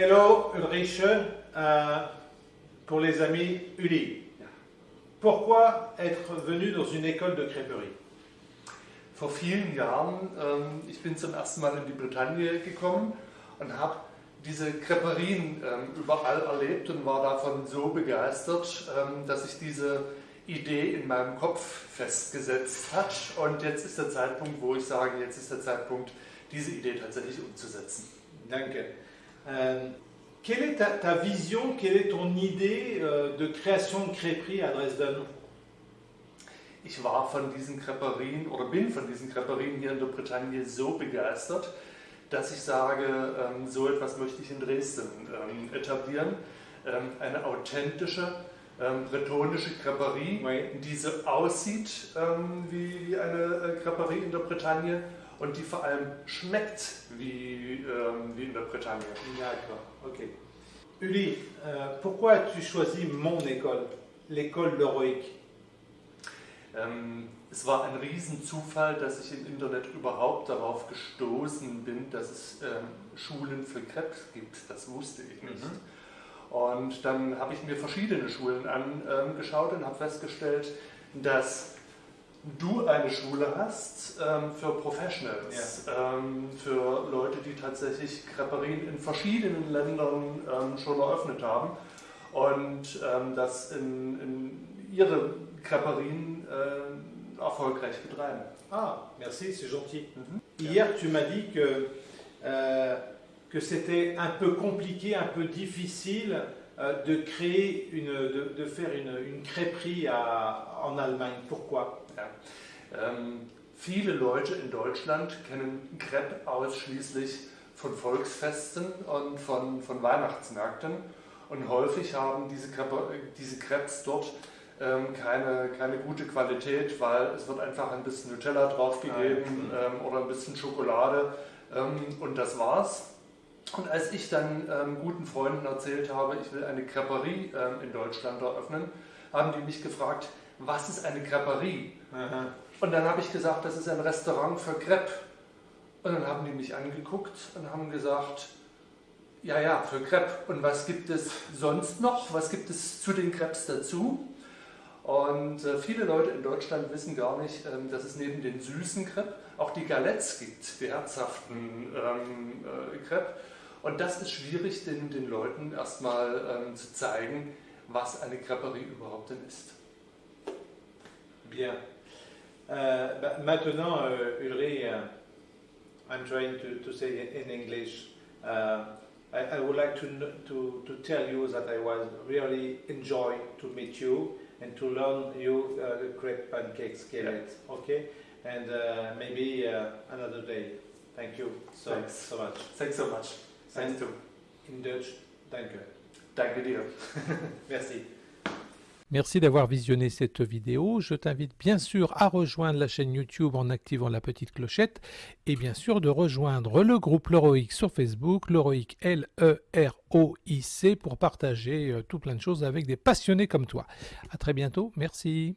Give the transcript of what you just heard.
Hello Ulrich, euh, pour les amis Uli. Pourquoi être venu dans une école de crêperie Vor vielen Jahren, ähm, ich bin zum ersten Mal in die Bretagne gekommen und habe diese Creperien ähm, überall erlebt und war davon so begeistert, ähm, dass sich diese Idee in meinem Kopf festgesetzt hat. Und jetzt ist der Zeitpunkt, wo ich sage, jetzt ist der Zeitpunkt, diese Idee tatsächlich umzusetzen. Danke. Euh, quelle est ta, ta vision, quelle est ton idée euh, de création de crêperie à Dresden Ich war von diesen Creperien oder bin von diesen Creperien hier in der Bretagne so begeistert, dass ich sage, ähm, so etwas möchte ich in Dresden ähm, etablieren. Ähm, eine authentische ähm, bretonische Creperie, die so aussieht wie, wie eine äh, Creperie in der Bretagne und die vor allem schmeckt wie, ähm, wie in der Bretagne. D'accord, ok. Uli, euh, pourquoi as-tu choisi mon école, l'école Leroic Ähm, es war ein Riesenzufall, dass ich im Internet überhaupt darauf gestoßen bin, dass es ähm, Schulen für Krebs gibt. Das wusste ich nicht. Und dann habe ich mir verschiedene Schulen angeschaut und habe festgestellt, dass du eine Schule hast ähm, für Professionals, ähm, für Leute, die tatsächlich Creperien in verschiedenen Ländern ähm, schon eröffnet haben und ähm, das in, in ihre Creperien äh, erfolgreich betreiben. Ah, merci, c'est gentil. Hier, tu m'as dit que, euh, que c'était un peu compliqué, un peu difficile euh, de créer, une, de, de faire une, une crêperie à- en Allemagne. Pourquoi Ja. Ähm, viele Leute in Deutschland kennen Crepe ausschließlich von Volksfesten und von, von Weihnachtsmärkten. Und häufig haben diese, Crepe, diese Crepes dort ähm, keine, keine gute Qualität, weil es wird einfach ein bisschen Nutella draufgegeben ähm, oder ein bisschen Schokolade ähm, und das war's. Und als ich dann ähm, guten Freunden erzählt habe, ich will eine Creperie ähm, in Deutschland eröffnen, haben die mich gefragt, was ist eine Creperie? Und dann habe ich gesagt, das ist ein Restaurant für Crepe. Und dann haben die mich angeguckt und haben gesagt, ja, ja, für Crepe. Und was gibt es sonst noch? Was gibt es zu den Crepes dazu? Und äh, viele Leute in Deutschland wissen gar nicht, ähm, dass es neben den süßen Crepe auch die Galettes gibt, die herzhaften ähm, äh, Crepe. Und das ist schwierig, den, den Leuten erstmal ähm, zu zeigen, was eine Creperie überhaupt denn ist. Bien. Euh, bah, maintenant, euh, Ulrich, uh, I'm trying to, to say in English. Uh, I, I would like to, to, to tell you that I was really enjoy to meet you and to learn you uh, the crepe pancakes skillet. Okay, and uh, maybe uh, another day. Thank you so Thanks. so much. Thanks so much. Thanks too. In Dutch, danke. Danke dir. Merci. Merci d'avoir visionné cette vidéo. Je t'invite bien sûr à rejoindre la chaîne YouTube en activant la petite clochette et bien sûr de rejoindre le groupe Leroic sur Facebook, Leroic L-E-R-O-I-C pour partager euh, tout plein de choses avec des passionnés comme toi. À très bientôt. Merci.